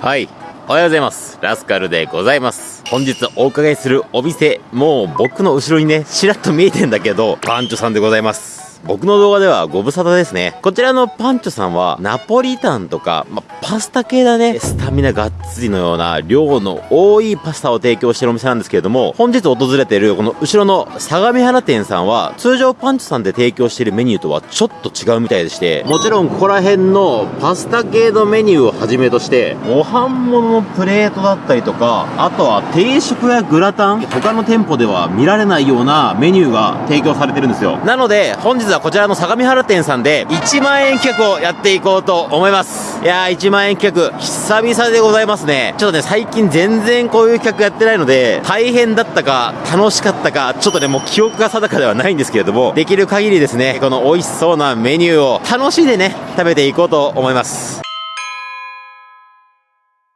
はい。おはようございます。ラスカルでございます。本日お伺いするお店、もう僕の後ろにね、ちらっと見えてんだけど、番長さんでございます。僕の動画ではご無沙汰ですね。こちらのパンチョさんは、ナポリタンとか、ま、パスタ系だね。スタミナがっつりのような、量の多いパスタを提供してるお店なんですけれども、本日訪れているこの後ろの相模原店さんは、通常パンチョさんで提供しているメニューとはちょっと違うみたいでして、もちろんここら辺のパスタ系のメニューをはじめとして、ご飯物のプレートだったりとか、あとは定食やグラタン、他の店舗では見られないようなメニューが提供されてるんですよ。なので、本日はこちらの相模原店さんで、1万円企画をやっていこうと思います。いやー、1万円企画、久々でございますね。ちょっとね、最近全然こういう企画やってないので、大変だったか、楽しかったか、ちょっとね、もう記憶が定かではないんですけれども、できる限りですね、この美味しそうなメニューを楽しんでね、食べていこうと思います。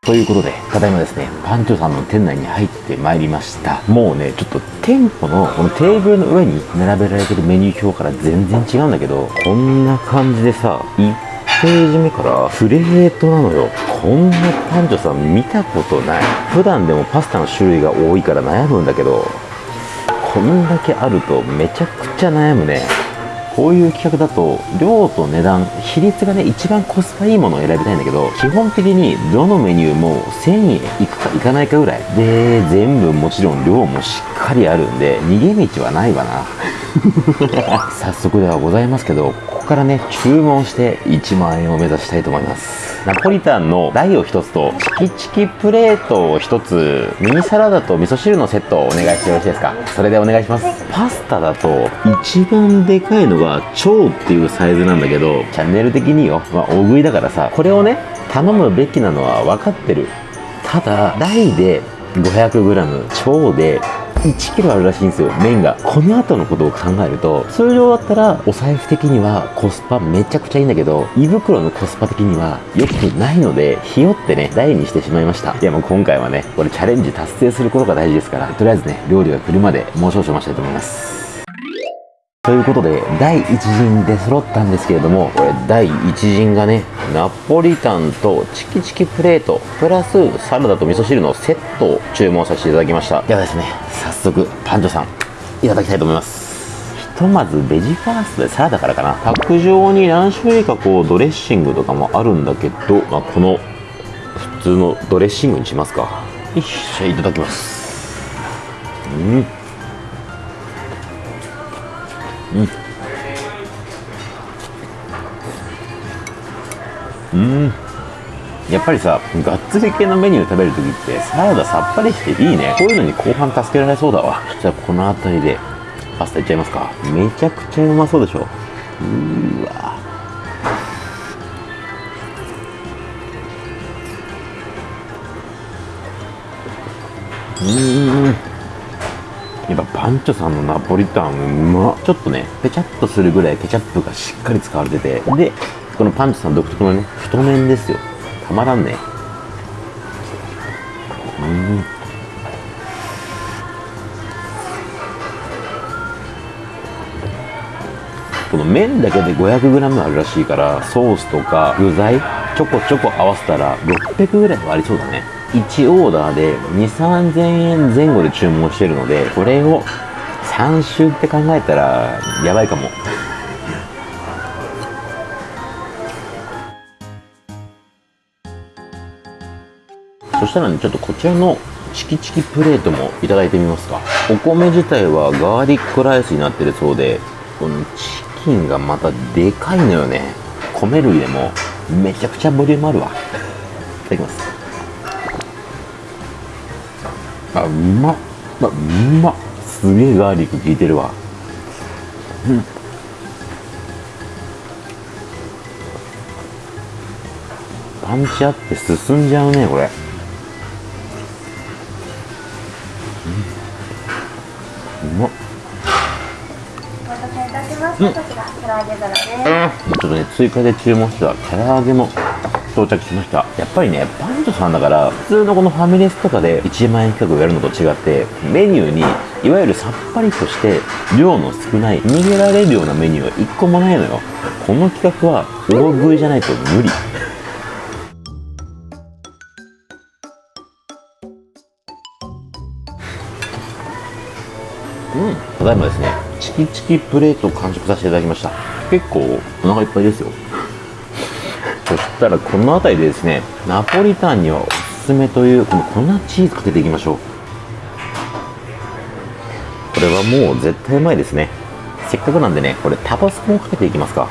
ということで、ただいまですね、パンチョさんの店内に入ってまいりました。もうね、ちょっと店舗のこのテーブルの上に並べられてるメニュー表から全然違うんだけど、こんな感じでさ、1ページ目からプレートなのよ。こんなパンチョさん見たことない。普段でもパスタの種類が多いから悩むんだけど、こんだけあるとめちゃくちゃ悩むね。こういう企画だと量と値段比率がね一番コスパいいものを選びたいんだけど基本的にどのメニューも1000円いくかいかないかぐらいで全部もちろん量もしっかりあるんで逃げ道はないわな。早速ではございますけどここからね注文して1万円を目指したいと思います。ナポリタンの大を1つとチキチキプレートを1つミニサラダと味噌汁のセットをお願いしてよろしいですか？それでお願いします。パスタだと一番でかいのが超っていうサイズなんだけどチャンネル的によ、まあ、大食いだからさこれをね頼むべきなのは分かってる。ただ大で 500g 超で1キロあるらしいんですよ麺が。この後のことを考えると通常だったらお財布的にはコスパめちゃくちゃいいんだけど胃袋のコスパ的には良くないのでひよってね台にしてしまいました。いやもう今回はねこれチャレンジ達成することが大事ですからとりあえずね料理が来るまでもう少々待ちたいと思います。ということで、第1陣で揃ったんですけれども、これ第1陣がね、ナポリタンとチキチキプレート、プラスサラダと味噌汁のセットを注文させていただきました。ではですね、早速、パンチョさん、いただきたいと思います。ひとまずベジファーストでサラダからかな。パック上に何種類かこうドレッシングとかもあるんだけど、まあ、この普通のドレッシングにしますか。よっしゃ、いただきます。うん。うん。やっぱりさがっつり系のメニュー食べるときってサラダさっぱりしていいね。こういうのに後半助けられそうだわ。じゃあこの辺りでパスタいっちゃいますか。めちゃくちゃうまそうでしょ。うーわ。うーん。パンチョさんのナポリタンうまちょっとねペチャッとするぐらいケチャップがしっかり使われてて。でこのパンチョさん独特のね太麺ですよ。たまらんね。うん。この麺だけで 500g あるらしいからソースとか具材ちょこちょこ合わせたら600ぐらいはありそうだね。1オーダーで2 3 0 0 0円前後で注文してるのでこれを3週って考えたらやばいかも。そしたらねちょっとこちらのチキチキプレートもいただいてみますか。お米自体はガーリックライスになってるそうでこのチキンがまたでかいのよね。米類でもめちゃくちゃボリュームあるわ。いただきます。あうまっ。あうまっ。すげえガーリック効いてるわ。うん。パンチあって進んじゃうねこれ。うん。うまっ。お待たせいたしました。こちょっとね追加で注文してた。唐揚げも到着しました。やっぱりねパンントさんだから普通のこのファミレスとかで1万円企画をやるのと違ってメニューにいわゆるさっぱりとして量の少ない逃げられるようなメニューは1個もないのよ。この企画は大食いじゃないと無理。うん。ただいまですねチキチキプレートを完食させていただきました。結構お腹いっぱいですよ。そしたらこの辺りでですねナポリタンにはおすすめというこの粉チーズかけていきましょう。これはもう絶対うまいですね。せっかくなんでねこれタバスコをかけていきますか。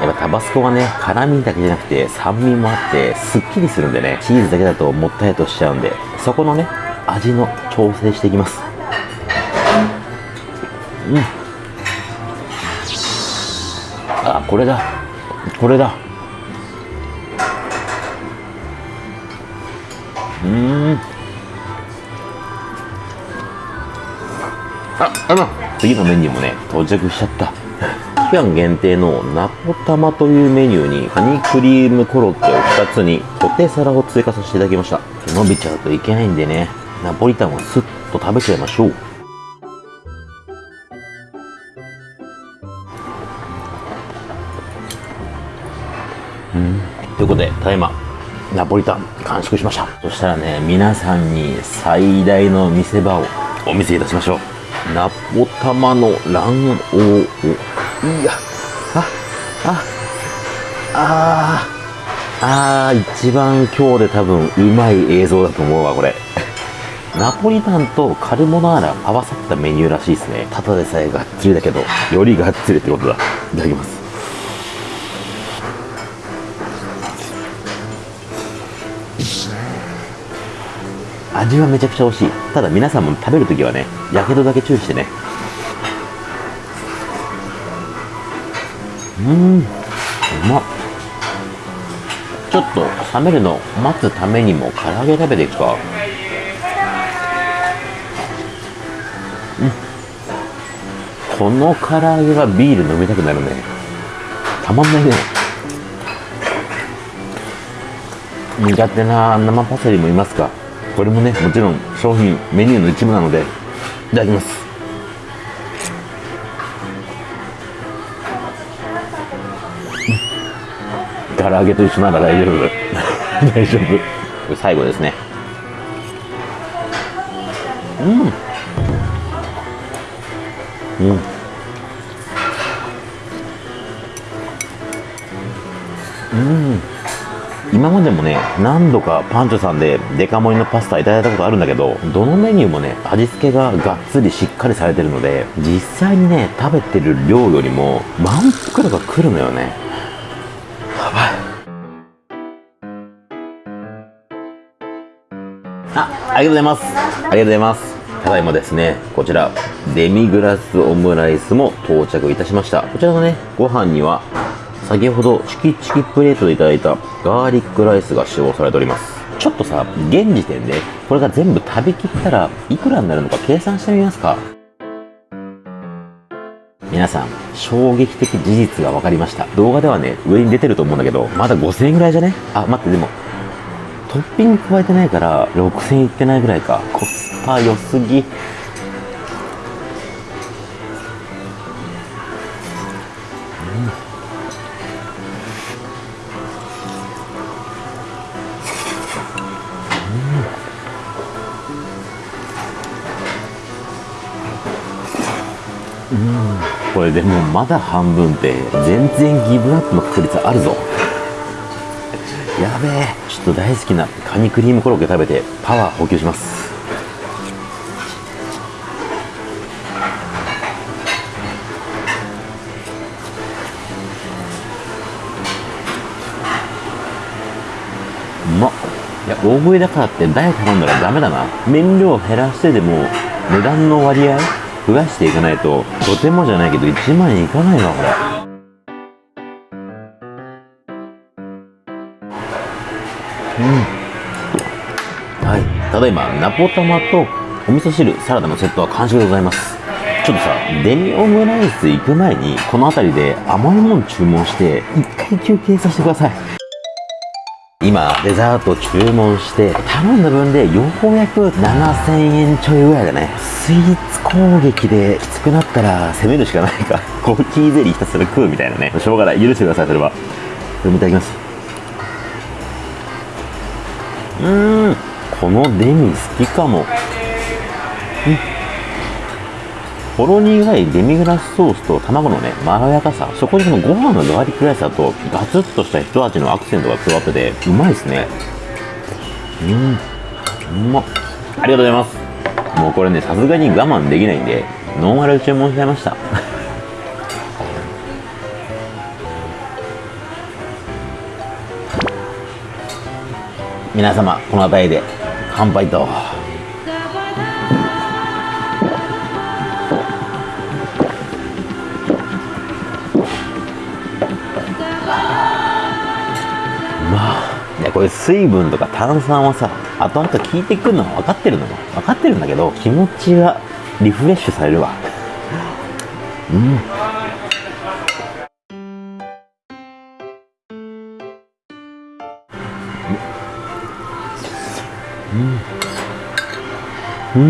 やっぱタバスコはね辛みだけじゃなくて酸味もあってすっきりするんでねチーズだけだともったいとしちゃうんでそこのね味の調整していきます。うん。あこれだ。これだ。うーん。ああの。次のメニューもね到着しちゃった。期間限定のナポタマというメニューにカニクリームコロッケを2つにポテサラを追加させていただきました。伸びちゃうといけないんでね。ナポリタンをスッと食べちゃいましょういうことでただいまナポリタン完食しました。そしたらね皆さんに最大の見せ場をお見せいたしましょう。ナポタマの卵黄を。いやあああああー一番今日で多分うまい映像だと思うわこれ。ナポリタンとカルボナーラ合わさったメニューらしいですね。ただでさえがっつりだけどよりがっつりってことだ。いただきます。味はめちゃくちゃ美味しい。ただ皆さんも食べるときはねやけどだけ注意してね。うん。うまっ。ちょっと冷めるの待つためにも唐揚げ食べていくか。うん。この唐揚げはビール飲みたくなるね。たまんないね。苦手な生パセリもいますか？これもねもちろん商品メニューの一部なのでいただきます。唐揚げと一緒なら大丈夫。大丈夫。最後ですね。うん。今までもね何度かパンチョさんでデカ盛りのパスタいただいたことあるんだけどどのメニューもね味付けががっつりしっかりされてるので実際にね食べてる量よりも満腹度が来るのよね。やばい。あありがとうございます。ありがとうございます。ただいまですねこちらデミグラスオムライスも到着いたしました。こちらのねご飯には先ほどチキチキプレートでいただいたガーリックライスが使用されております。ちょっとさ現時点でこれが全部食べきったらいくらになるのか計算してみますか？皆さん衝撃的事実が分かりました。動画ではね上に出てると思うんだけどまだ5000円ぐらいじゃね？あ待ってでもトッピング加えてないから6000円いってないぐらいか。コスパ良すぎ。でもまだ半分って全然ギブアップの確率あるぞ。やべえ。ちょっと大好きなカニクリームコロッケ食べてパワー補給します。うまっ。いや大食いだからってダイ頼んだらダメだな。麺量減らしてでも値段の割合増やしていかないととてもじゃないけど1万円いかないわこれ。うん。はい。ただいまナポタマとお味噌汁サラダのセットは完食でございます。ちょっとさデミオムライス行く前にこの辺りで甘いもん注文して一回休憩させてください。今デザート注文して頼んだ分でようやく7000円ちょいぐらいだね。スイーツ攻撃できつくなったら攻めるしかないか。コーヒーゼリーひたすら食うみたいなね。しょうがない。許してくださいそれは。これもいただきます。うん。このデミ好きかも。うん。ほろ苦いデミグラスソースと卵のね、まろやかさ、そこにこのご飯のガーリックライスだと、ガツッとした一味のアクセントが加わってて、うまいですね。うん、うまっ。ありがとうございます。もうこれね、さすがに我慢できないんで、ノンアル注文しちゃいました。皆様、この辺りで乾杯と。いやこれ水分とか炭酸はさ後々効いてくるのは分かってるのよ分かってるんだけど気持ちがリフレッシュされるわ。うん。お願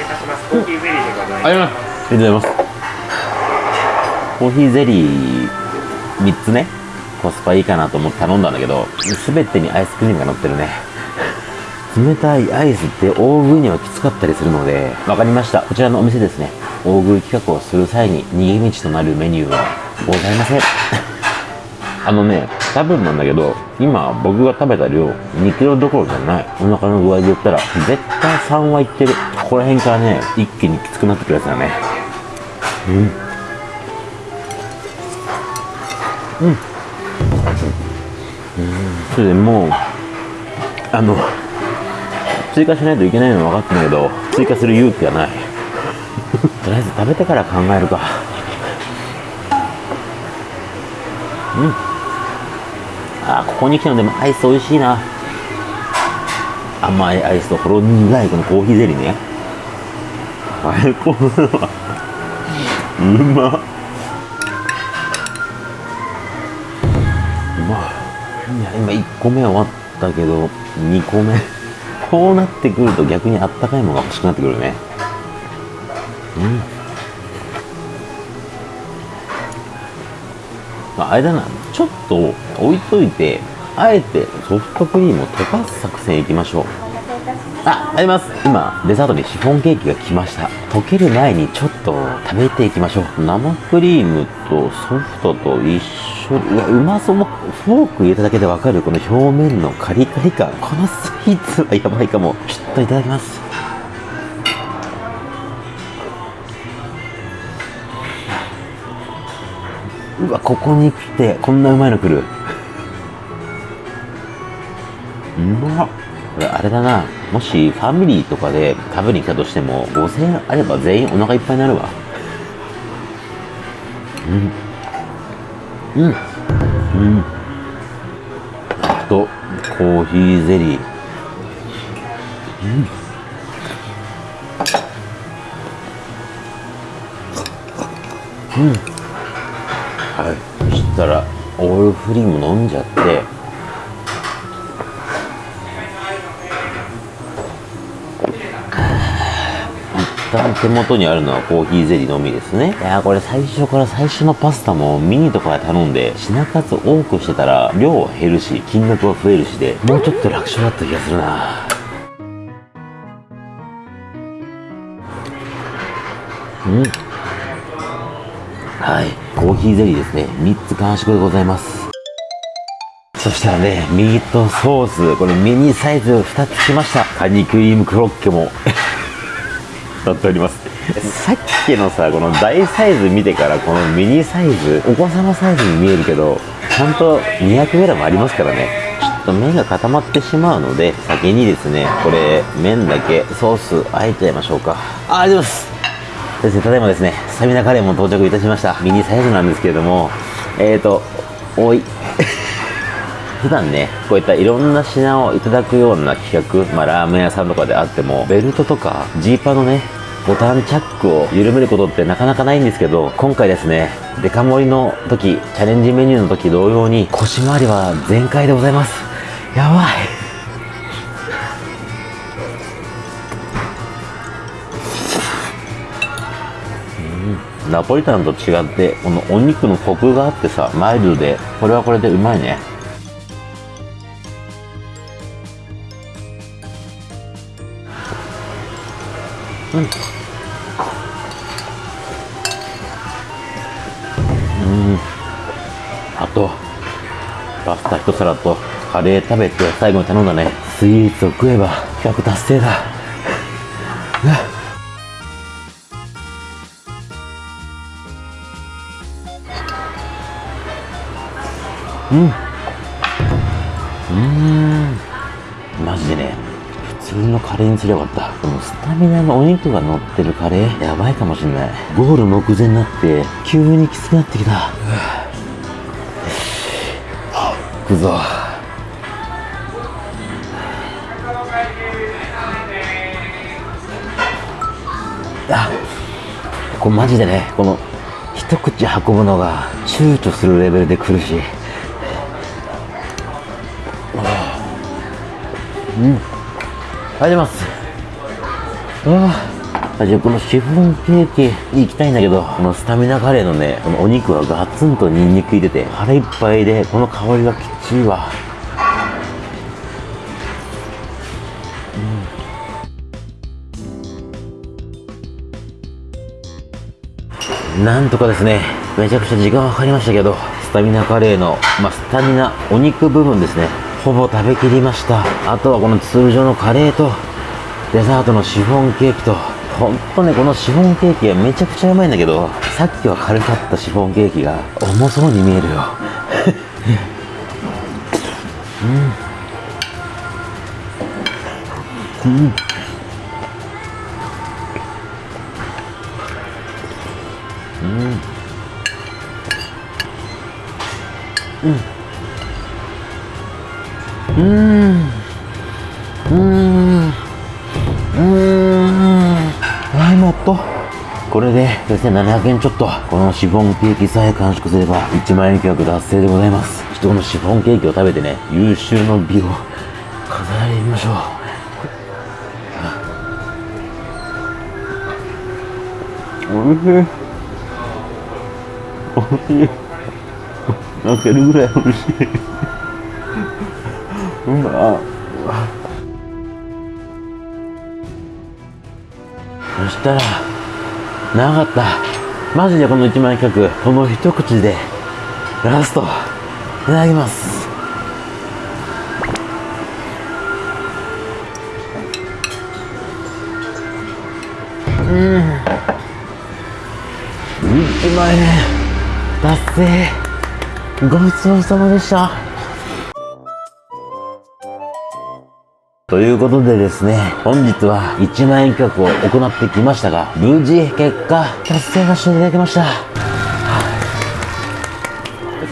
いいたします。コーヒーゼリーでございます。ありがとうございますコーヒーゼリー3つねコスパいいかなと思って頼んだんだけど全てにアイスクリームが乗ってるね。冷たいアイスって大食いにはきつかったりするので分かりました。こちらのお店ですね。大食い企画をする際に逃げ道となるメニューはございません。あのね多分なんだけど今僕が食べた量2キロどころじゃない。お腹の具合で言ったら絶対3はいってる。ここら辺からね一気にきつくなってくるやつだね。うん。うん。それでもうあの追加しないといけないのは分かってん。だけど追加する勇気がないとりあえず食べてから考えるかうん。あーここに来たのでもアイス美味しいな甘いアイスとほろ苦いこのコーヒーゼリーね最高だわうまっ目1個目終わったけど2個目 こうなってくると逆にあったかいものが欲しくなってくるね。うん。まああれだなちょっと置いといてあえてソフトクリームを溶かす作戦いきましょう。あ、あります今、デザートにシフォンケーキが来ました。溶ける前にちょっと食べていきましょう。生クリームとソフトと一緒に、うわ、うまそう。もフォーク入れただけでわかるこの表面のカリカリ感。このスイーツはやばいかも。ちょっといただきます。うわ、ここに来て、こんなうまいの来る。うまっこれあれだなもしファミリーとかで食べに来たとしても5000円あれば全員お腹いっぱいになるわ。うん。うん。うん。あとコーヒーゼリー。うん。うん。はい。そしたらオールフリーも飲んじゃって。旦手元にあるのはコーヒーゼリーのみですね。いやこれ最初から最初のパスタもミニとかで頼んで品数多くしてたら量は減るし金額は増えるしでもうちょっと楽勝だった気がするな。うん。はい。コーヒーゼリーですね。3つ完食でございます。そしたらね、ミートソース、これミニサイズ2つ来ました。カニクリームコロッケも。なっております。さっきのさ、この大サイズ見てから、このミニサイズ、お子様サイズに見えるけど、ちゃんと 200g ありますからね。ちょっと麺が固まってしまうので、先にですね、これ、麺だけソースあえちゃいましょうか。あ、ありがとうございます。ですね、ただいまですね、スタミナカレーも到着いたしました。ミニサイズなんですけれども、えーと、おい。普段ね、こういったいろんな品をいただくような企画、まあラーメン屋さんとかであっても、ベルトとかジーパンのね、ボタンチャックを緩めることってなかなかないんですけど、今回ですね、デカ盛りの時、チャレンジメニューの時同様に腰回りは全開でございます。やばい。ナポリタンと違ってこのお肉のコクがあってさマイルドでこれはこれでうまいねうん。あとパスタ一皿とカレー食べて最後に頼んだね。スイーツを食えば企画達成だ。うわうん。マジでね普通のカレーにすればよかった。スタミナのお肉が乗ってるカレー？やばいかもしんない。ゴール目前になって急にきつくなってきた。うわ行くぞ。あこれマジでねこの一口運ぶのが躊躇するレベルで苦し。いうん。ありがとうございます。ああじゃあこのシフォンケーキに行きたいんだけどこのスタミナカレーのねこのお肉はガツンとニンニク入れて腹いっぱいでこの香りがきっちりわ。なんとかですね、めちゃくちゃ時間はかかりましたけど、スタミナカレーの、まあ、スタミナお肉部分ですね、ほぼ食べきりました。あとはこの通常のカレーと、デザートのシフォンケーキと、ほんとね、このシフォンケーキがめちゃくちゃうまいんだけど、さっきは軽かったシフォンケーキが重そうに見えるよ。はい、れで4700円ちょっと。このシフォンケーキさえ完食すれば1万円企画達成でございます。ちょっとこのシフォンケーキを食べてね、優秀の美を飾りましょう。おいしい。おいしい。泣けるぐらいおいしい。うまそしたら、長かった。マジでこの1万円企画、この一口で、ラスト、いただきます。うん。1万円、達成。ごちそうさまでした。ということでですね、本日は1万円企画を行ってきましたが、無事結果達成させていただきました。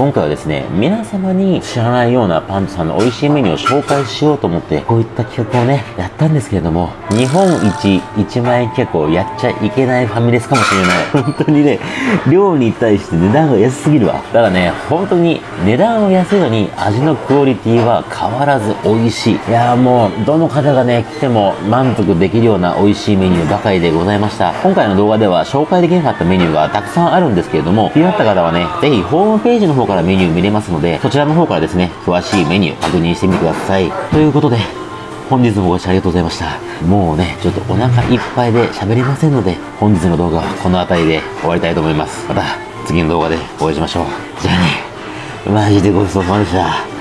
今回はですね、皆様に知らないようなパンツさんの美味しいメニューを紹介しようと思って、こういった企画をね、やったんですけれども、日本一1万円企画をやっちゃいけないファミレスかもしれない。本当にね、量に対して値段が安すぎるわ。だからね、本当に値段は安いのに味のクオリティは変わらず美味しい。いやーもう、どの方がね、来ても満足できるような美味しいメニューばかりでございました。今回の動画では紹介できなかったメニューがたくさんあるんですけれども、気になった方はね、ぜひホームページの方からメニュー見れますので、そちらの方からですね、詳しいメニュー確認してみてください。ということで、本日もご視聴ありがとうございました。もうね、ちょっとお腹いっぱいで喋れませんので、本日の動画はこの辺りで終わりたいと思います。また次の動画でお会いしましょう。じゃあね、マジでごちそうさまでした。